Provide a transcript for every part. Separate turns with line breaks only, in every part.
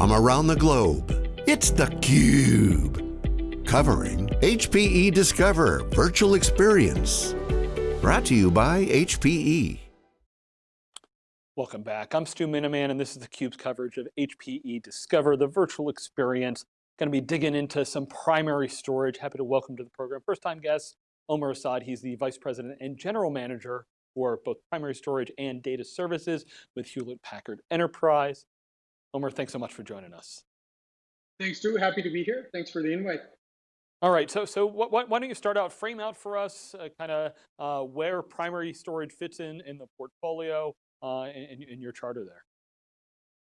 from around the globe. It's theCUBE, covering HPE Discover Virtual Experience. Brought to you by HPE.
Welcome back. I'm Stu Miniman and this is theCUBE's coverage of HPE Discover, the virtual experience. Going to be digging into some primary storage. Happy to welcome to the program. First time guest, Omer Assad. He's the Vice President and General Manager for both primary storage and data services with Hewlett Packard Enterprise. Omer, thanks so much for joining us.
Thanks, Stu. Happy to be here. Thanks for the invite.
All right, so so what, what, why don't you start out, frame out for us uh, kind of uh, where primary storage fits in in the portfolio uh, in, in your charter there.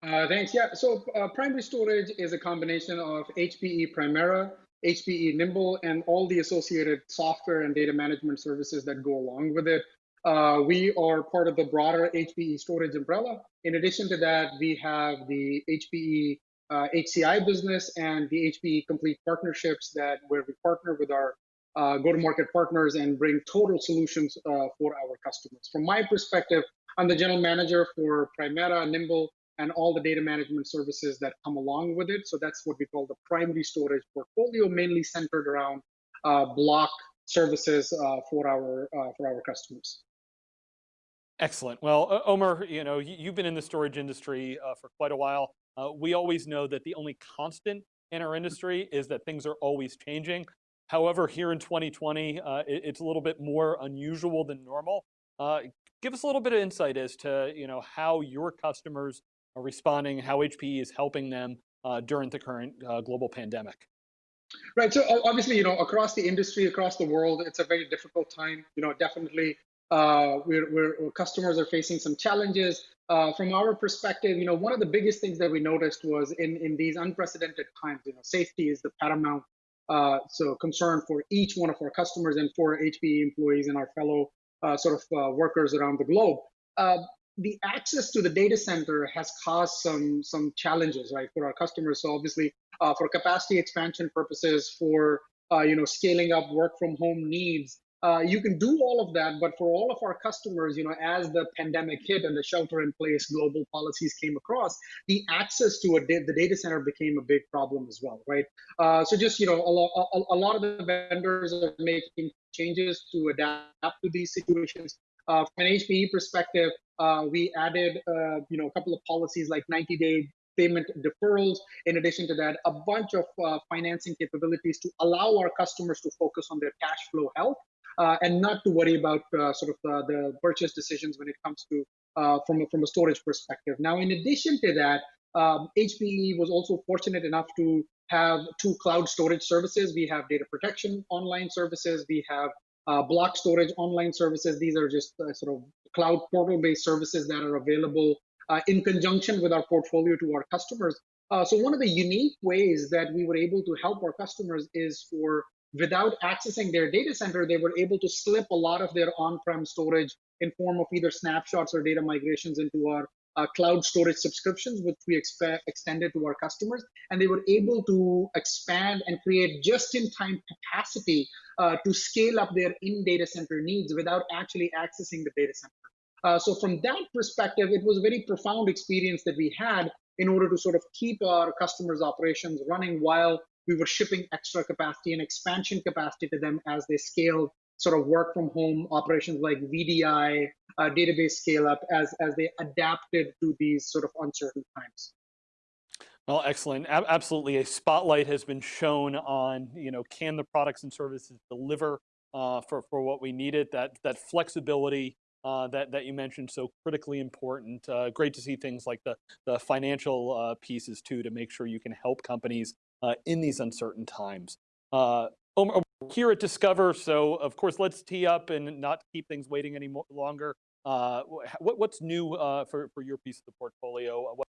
Uh, thanks. Yeah. So uh, primary storage is a combination of HPE Primera, HPE Nimble, and all the associated software and data management services that go along with it. Uh, we are part of the broader HPE storage umbrella. In addition to that, we have the HPE uh, HCI business and the HPE complete partnerships that where we partner with our uh, go-to-market partners and bring total solutions uh, for our customers. From my perspective, I'm the general manager for Primera, Nimble, and all the data management services that come along with it. So that's what we call the primary storage portfolio, mainly centered around uh, block services uh, for our for our customers.
Excellent. Well, Omer, you know, you've been in the storage industry uh, for quite a while. Uh, we always know that the only constant in our industry is that things are always changing. However, here in 2020, uh, it, it's a little bit more unusual than normal. Uh, give us a little bit of insight as to, you know, how your customers are responding, how HPE is helping them uh, during the current uh, global pandemic.
Right. So obviously, you know, across the industry, across the world, it's a very difficult time. You know, definitely uh, we're, we're, customers are facing some challenges. Uh, from our perspective, you know, one of the biggest things that we noticed was in, in these unprecedented times, you know, safety is the paramount uh, so concern for each one of our customers and for HPE employees and our fellow uh, sort of uh, workers around the globe. Uh, the access to the data center has caused some some challenges, right, for our customers. So obviously, for capacity expansion purposes, for you know, scaling up work from home needs, uh, you can do all of that, but for all of our customers, you know, as the pandemic hit and the shelter-in-place global policies came across, the access to da the data center became a big problem as well, right? Uh, so just you know, a, lo a, lot of the vendors are making changes to adapt to these situations. Uh, from an HPE perspective, uh, we added uh, you know a couple of policies like 90-day payment deferrals. In addition to that, a bunch of uh, financing capabilities to allow our customers to focus on their cash flow health and not to worry about uh, sort of the, the, purchase decisions when it comes to uh, from, a, from a storage perspective. Now, in addition to that, um, HPE was also fortunate enough to have two cloud storage services. We have data protection online services. We have uh, block storage online services. These are just uh, sort of cloud portal-based services that are available uh, in conjunction with our portfolio to our customers. so one of the unique ways that we were able to help our customers is for without accessing their data center, they were able to slip a lot of their on-prem storage in form of either snapshots or data migrations into our uh, cloud storage subscriptions, which we extended to our customers. And they were able to expand and create just-in-time capacity uh, to scale up their in-data center needs without actually accessing the data center. Uh, so from that perspective, it was a very profound experience that we had in order to sort of keep our customers' operations running while we were shipping extra capacity and expansion capacity to them as they scaled sort of work from home operations like VDI, uh, database scale up as, as they adapted to these sort of uncertain times.
Well, excellent. A absolutely, a spotlight has been shown on, you know, can the products and services deliver uh, for, for what we needed, that, that flexibility uh, that, that you mentioned so critically important. Uh, great to see things like the, the financial uh, pieces too to make sure you can help companies uh, in these uncertain times. Uh, here at Discover, so of course, let's tee up and not keep things waiting any longer. Uh, what, what's new uh, for, for your piece of the portfolio? Uh, what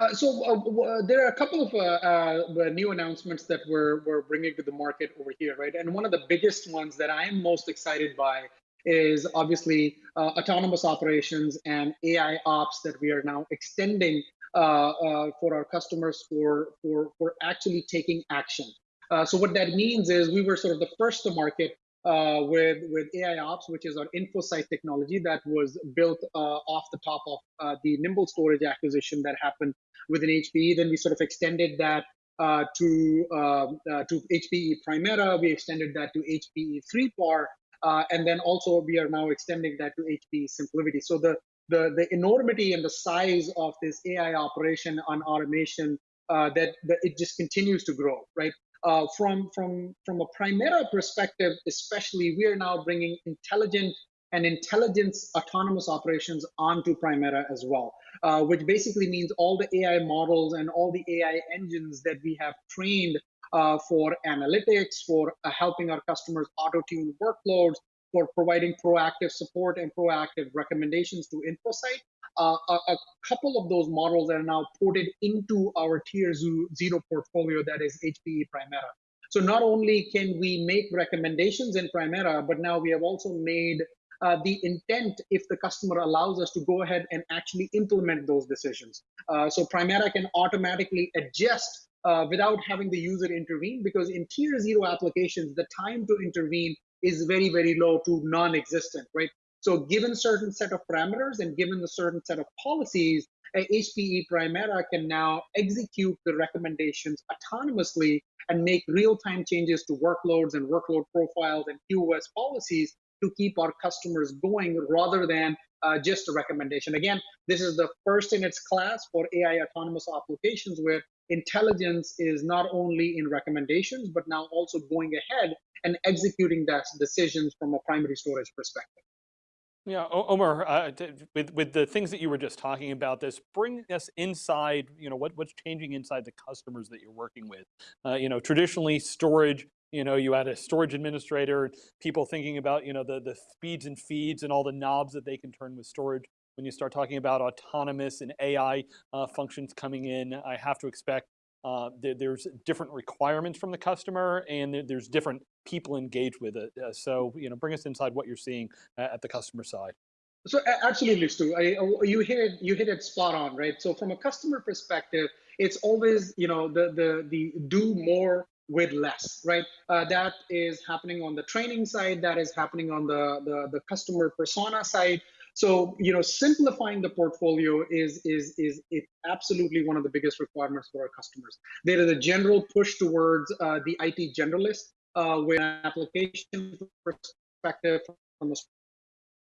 uh, so uh, there are a couple of uh, new announcements that we're, we're bringing to the market over here, right? And one of the biggest ones that I'm most excited by is obviously autonomous operations and AI ops that we are now extending uh, uh, for our customers for, for, for actually taking action. Uh, so what that means is we were sort of the first to market uh, with with AI Ops, which is our InfoSight technology that was built uh, off the top of uh, the Nimble Storage acquisition that happened within HPE. Then we sort of extended that uh, to um, uh, to HPE Primera. We extended that to HPE 3PAR, uh, and then also we are now extending that to HPE SimpliVity. So the the the enormity and the size of this AI operation on automation that, that it just continues to grow, right? Uh, from from from a Primera perspective, especially, we are now bringing intelligent and intelligence autonomous operations onto Primera as well, uh, which basically means all the AI models and all the AI engines that we have trained uh, for analytics, for uh, helping our customers auto tune workloads, for providing proactive support and proactive recommendations to InfoSight uh, a, a, couple of those models are now ported into our tier zero portfolio that is HPE Primera. So not only can we make recommendations in Primera, but now we have also made uh, the intent if the customer allows us to go ahead and actually implement those decisions. Uh, so Primera can automatically adjust uh, without having the user intervene because in tier zero applications, the time to intervene is very, very low to non-existent, right? So given certain set of parameters and given the certain set of policies, HPE Primera can now execute the recommendations autonomously and make real-time changes to workloads and workload profiles and QoS policies to keep our customers going rather than uh, just a recommendation. Again, this is the first in its class for AI autonomous applications where intelligence is not only in recommendations, but now also going ahead and executing that decisions from a primary storage perspective.
Yeah, Omer, uh, with with the things that you were just talking about, this bring us inside. You know what what's changing inside the customers that you're working with. Uh, you know, traditionally storage. You know, you had a storage administrator, people thinking about you know the the speeds and feeds and all the knobs that they can turn with storage. When you start talking about autonomous and AI uh, functions coming in, I have to expect uh, there, there's different requirements from the customer and there, there's different people engaged with it. Uh, so, you know, bring us inside what you're seeing at the customer side.
So absolutely, Stu. I, oh, you hit it. You hit it spot on, right? So from a customer perspective, it's always you know the the the do more with less, right? Uh, that is happening on the training side. That is happening on the the, the customer persona side. So you know, simplifying the portfolio is is is absolutely one of the biggest requirements for our customers. There is a general push towards uh, the IT generalist, uh, where application perspective, from a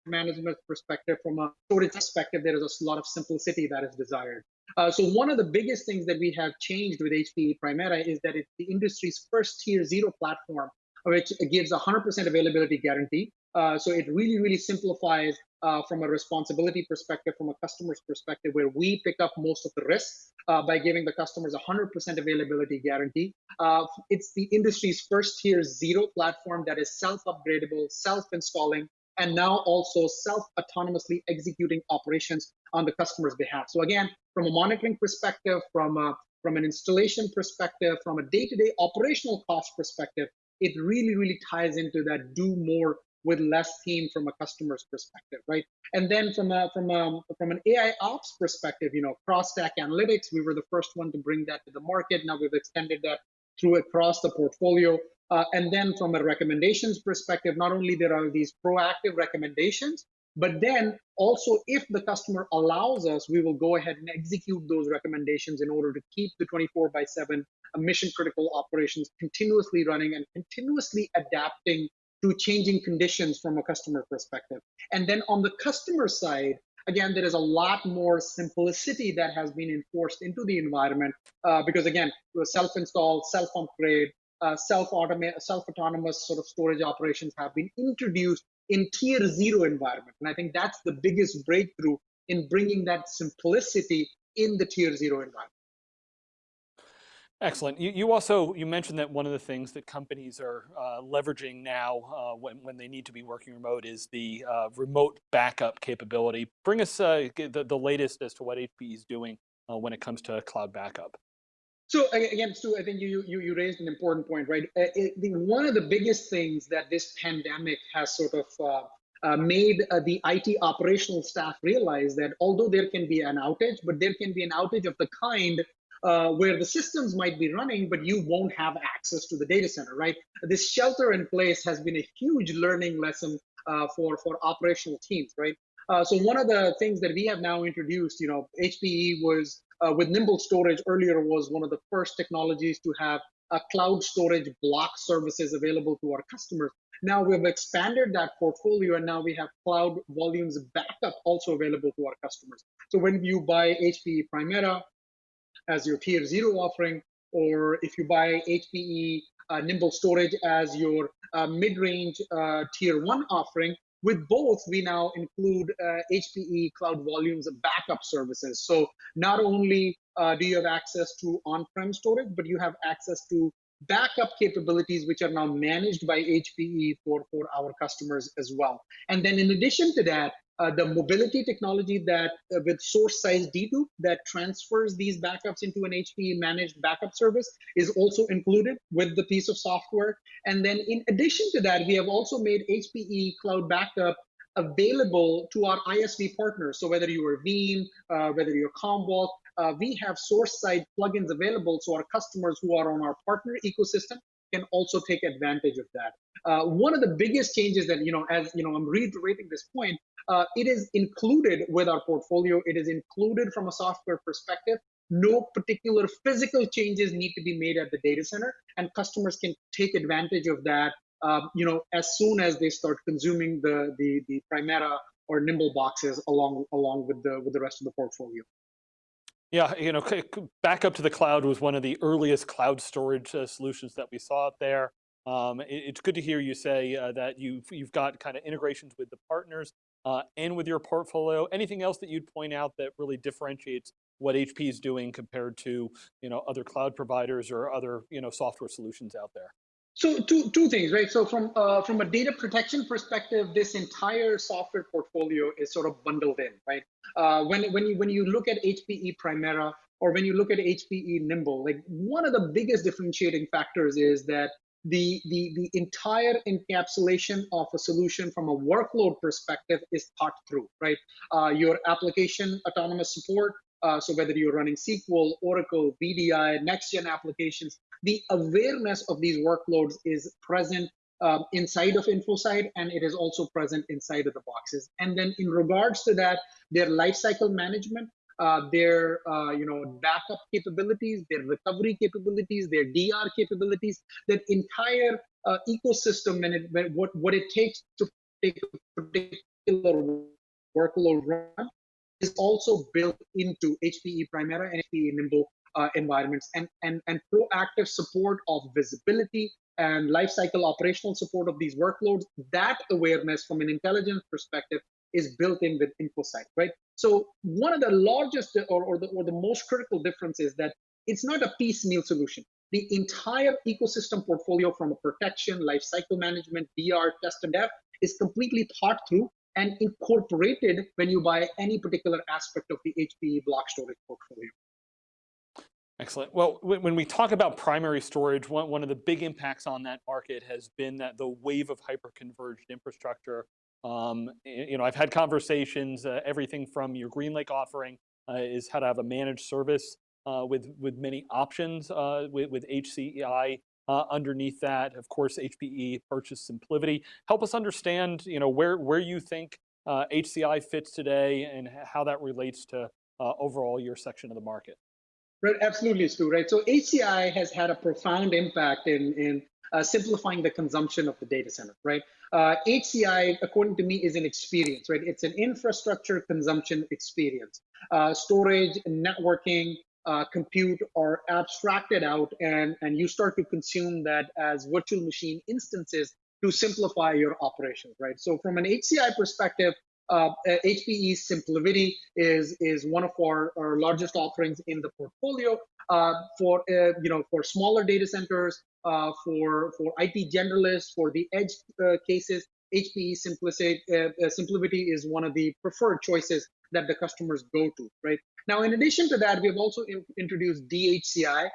management perspective, from a storage perspective, there is a lot of simplicity that is desired. Uh, so one of the biggest things that we have changed with HPE Primera is that it's the industry's first tier zero platform, which gives 100% availability guarantee. Uh, so it really, really simplifies uh, from a responsibility perspective, from a customer's perspective, where we pick up most of the risk uh, by giving the customers 100% availability guarantee. Uh, it's the industry's first tier zero platform that is self-upgradable, self-installing, and now also self-autonomously executing operations on the customer's behalf. So again, from a monitoring perspective, from a, from an installation perspective, from a day-to-day -day operational cost perspective, it really, really ties into that do more with less team from a customer's perspective, right? And then from a from a from an AI ops perspective, you know, cross stack analytics, we were the first one to bring that to the market. Now we've extended that through across the portfolio. Uh, and then from a recommendations perspective, not only there are these proactive recommendations, but then also if the customer allows us, we will go ahead and execute those recommendations in order to keep the 24 by 7 mission critical operations continuously running and continuously adapting to changing conditions from a customer perspective. And then on the customer side, again, there is a lot more simplicity that has been enforced into the environment uh, because again, self-install, self-upgrade, uh, self-automate, self-autonomous sort of storage operations have been introduced in tier zero environment. And I think that's the biggest breakthrough in bringing that simplicity in the tier zero environment.
Excellent. You, you, also, you mentioned that one of the things that companies are uh, leveraging now uh, when, when they need to be working remote is the uh, remote backup capability. Bring us uh, the, the latest as to what HPE is doing uh, when it comes to cloud backup.
So again, Stu, I think you, you, you raised an important point, right? Uh, one of the biggest things that this pandemic has sort of made the IT operational staff realize that although there can be an outage, but there can be an outage of the kind uh, where the systems might be running, but you won't have access to the data center, right? This shelter in place has been a huge learning lesson uh, for, for operational teams, right? Uh, so one of the things that we have now introduced, you know, HPE was uh, with Nimble Storage earlier was one of the first technologies to have a cloud storage block services available to our customers. Now we've expanded that portfolio and now we have cloud volumes backup also available to our customers. So when you buy HPE Primera as your tier zero offering, or if you buy HPE uh, Nimble Storage as your uh, mid-range uh, tier one offering, with both, we now include uh, HPE Cloud Volumes backup services. So not only uh, do you have access to on-prem storage, but you have access to backup capabilities, which are now managed by HPE for, for our customers as well. And then in addition to that, uh, the mobility technology that uh, with source side dedupe that transfers these backups into an HPE managed backup service is also included with the piece of software. And then in addition to that, we have also made HPE Cloud Backup available to our ISV partners. So whether you are Veeam, uh, whether you're Commvault, uh, we have source side plugins available so our customers who are on our partner ecosystem can also take advantage of that. Uh, one of the biggest changes that, you know, as you know, I'm reiterating this point, uh, it is included with our portfolio. It is included from a software perspective. No particular physical changes need to be made at the data center, and customers can take advantage of that. Um, you know, as soon as they start consuming the the the Primera or Nimble boxes along along with the with the rest of the portfolio.
Yeah, you know, backup to the cloud was one of the earliest cloud storage uh, solutions that we saw out there. Um, it, it's good to hear you say uh, that you've, you've got kind of integrations with the partners uh, and with your portfolio. Anything else that you'd point out that really differentiates what HP is doing compared to you know, other cloud providers or other you know, software solutions out there?
So two, two things, right? So from, uh, from a data protection perspective, this entire software portfolio is sort of bundled in, right? Uh, when, when, you, when you look at HPE Primera or when you look at HPE Nimble, like one of the biggest differentiating factors is that the, the, the entire encapsulation of a solution from a workload perspective is thought through, right? Uh, your application autonomous support, uh, so whether you're running SQL, Oracle, VDI, next-gen applications, the awareness of these workloads is present um, inside of InfoSight, and it is also present inside of the boxes. And then in regards to that, their lifecycle management, uh, their uh, you know backup capabilities, their recovery capabilities, their DR capabilities, that entire uh, ecosystem and it, what what it takes to take a particular workload run is also built into HPE Primera and HPE Nimble uh, environments and, and, and proactive support of visibility and lifecycle operational support of these workloads, that awareness from an intelligence perspective is built in with InfoSight, right? So one of the largest or, or, the, or the most critical difference is that it's not a piecemeal solution. The entire ecosystem portfolio from a protection, lifecycle management, DR, test and dev is completely thought through and incorporated when you buy any particular aspect of the HPE block storage portfolio.
Excellent. Well, when we talk about primary storage, one, one of the big impacts on that market has been that the wave of hyper-converged infrastructure. Um, you know, I've had conversations, uh, everything from your GreenLake offering uh, is how to have a managed service uh, with, with many options uh, with, with HCI uh, underneath that. Of course, HPE purchased SimpliVity. Help us understand, you know, where, where you think HCI uh, fits today and how that relates to overall your section of the market.
Right, absolutely, Stu. Right. So HCI has had a profound impact in in uh, simplifying the consumption of the data center. Right. Uh, HCI, according to me, is an experience. Right. It's an infrastructure consumption experience. Uh, storage, networking, uh, compute are abstracted out, and and you start to consume that as virtual machine instances to simplify your operations. Right. So from an HCI perspective, uh, HPE SimpliVity is is one of our, our largest offerings in the portfolio uh, for uh, you know for smaller data centers, uh, for for IT generalists, for the edge uh, cases. HPE Simplicity, uh, SimpliVity is one of the preferred choices that the customers go to. Right now, in addition to that, we have also introduced DHCI,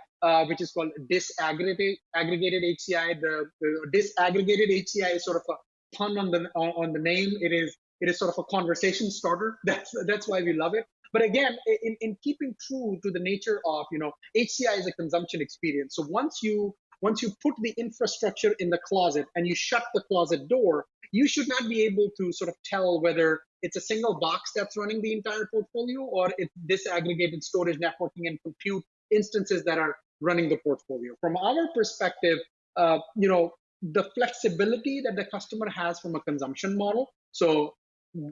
which is called disaggregated aggregated HCI. The, the disaggregated HCI is sort of a pun on the on the name. It is it is sort of a conversation starter. That's that's why we love it. But again, in, in keeping true to the nature of, you know, HCI is a consumption experience. So once you once you put the infrastructure in the closet and you shut the closet door, you should not be able to sort of tell whether it's a single box that's running the entire portfolio or it's disaggregated storage, networking, and compute instances that are running the portfolio. From our perspective, uh, you know, the flexibility that the customer has from a consumption model. So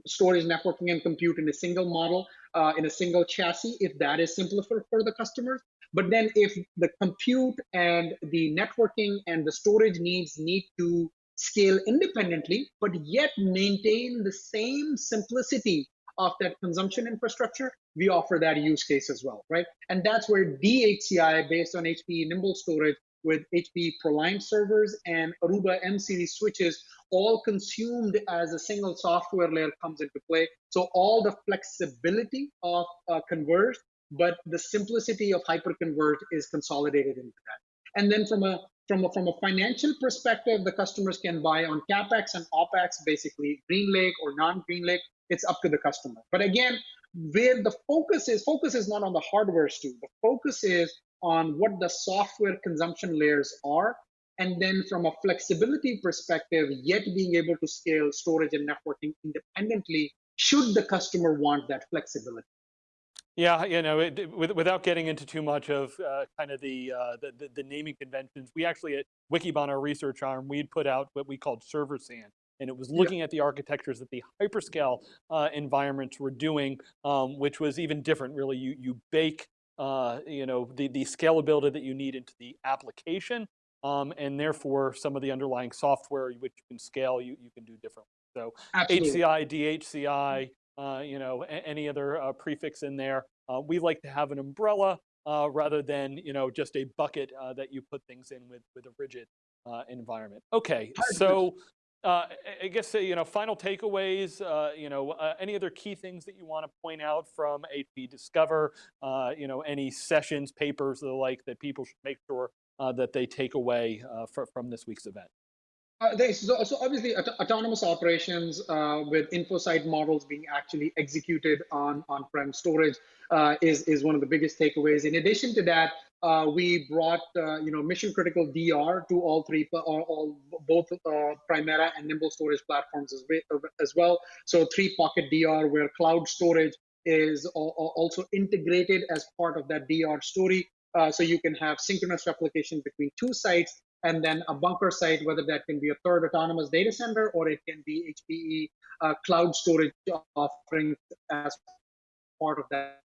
storage, networking, and compute in a single model, uh, in a single chassis, if that is simpler for, for the customers. But then if the compute and the networking and the storage needs need to scale independently, but yet maintain the same simplicity of that consumption infrastructure, we offer that use case as well, right? And that's where DHCI, based on HPE Nimble Storage, with HPE ProLiant servers and Aruba M series switches, all consumed as a single software layer comes into play. So all the flexibility of uh, converge, but the simplicity of hyperconverge is consolidated into that. And then from a from a, from a financial perspective, the customers can buy on capex and opex, basically GreenLake or non-GreenLake. It's up to the customer. But again, where the focus is, focus is not on the hardware, Stu. The focus is on what the software consumption layers are. And then from a flexibility perspective, yet being able to scale storage and networking independently, should the customer want that flexibility.
Yeah, you know, it, with, without getting into too much of uh, kind of the, uh, the, the naming conventions, we actually at Wikibon, our research arm, we'd put out what we called server SAN, and it was looking yeah. at the architectures that the hyperscale uh, environments were doing, um, which was even different. Really, you you bake, uh, you know, the the scalability that you need into the application, um, and therefore some of the underlying software which you can scale, you you can do differently. So Absolutely. HCI, DHCI, uh, you know, any other uh, prefix in there. Uh, we like to have an umbrella uh, rather than, you know, just a bucket uh, that you put things in with, with a rigid uh, environment. Okay, so Uh, I guess, uh, you know, final takeaways, uh, you know, any other key things that you want to point out from HPE Discover, you know, any sessions, papers, the like that people should make sure that they take away for, from this week's event?
Uh, so, so, obviously aut autonomous operations uh, with InfoSight models being actually executed on on-prem storage uh, is, is one of the biggest takeaways. In addition to that, uh, we brought uh, you know mission critical DR to all three, all, all both uh, Primera and Nimble storage platforms as, as well. So three pocket DR where cloud storage is also integrated as part of that DR story. so you can have synchronous replication between two sites and then a bunker site, whether that can be a third autonomous data center or it can be HPE uh, cloud storage offering as part of that,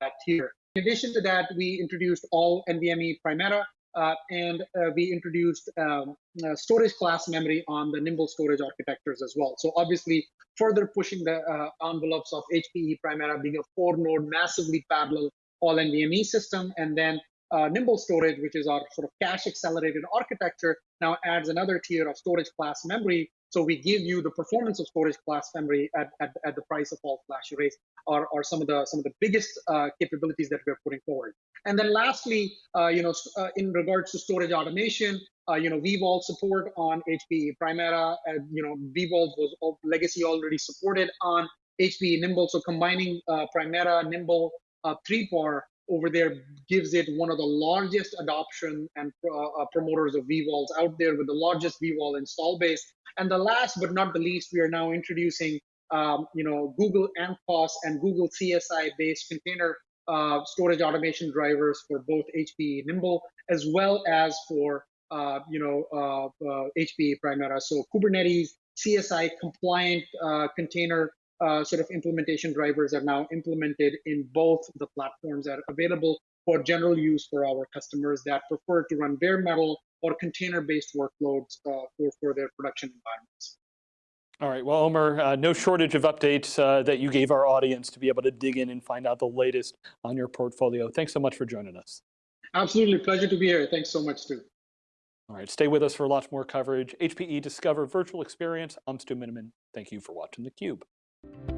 that tier. In addition to that, we introduced all NVMe Primera uh, and uh, we introduced um, uh, storage class memory on the Nimble storage architectures as well. So obviously, further pushing the uh, envelopes of HPE Primera being a four-node, massively parallel all NVMe system, and then uh, Nimble storage, which is our sort of cache accelerated architecture, now adds another tier of storage class memory. So we give you the performance of storage class memory at, at, at the price of all flash arrays are, are some of the some of the biggest uh, capabilities that we're putting forward. And then lastly, uh, you know, uh, in regards to storage automation, uh, you know, vVol support on HPE Primera, you know, vVol was legacy already supported on HPE Nimble. So combining uh, Primera, Nimble, uh, 3PAR over there gives it one of the largest adoption and uh, uh promoters of vVols out there with the largest vVol install base. And the last but not the least, we are now introducing um, you know, Google Anthos and Google CSI based container uh, storage automation drivers for both HPE Nimble as well as for uh, you know uh, HPE uh, Primera. So Kubernetes CSI compliant uh, container uh, sort of implementation drivers are now implemented in both the platforms that are available for general use for our customers that prefer to run bare metal or container-based workloads uh, for, for their production environments.
All right, well, Omer, uh, no shortage of updates uh, that you gave our audience to be able to dig in and find out the latest on your portfolio. Thanks so much for joining us.
Absolutely, pleasure to be here. Thanks so much, Stu.
All right, stay with us for lots more coverage. HPE Discover Virtual Experience. I'm Stu Miniman. Thank you for watching theCUBE. Thank you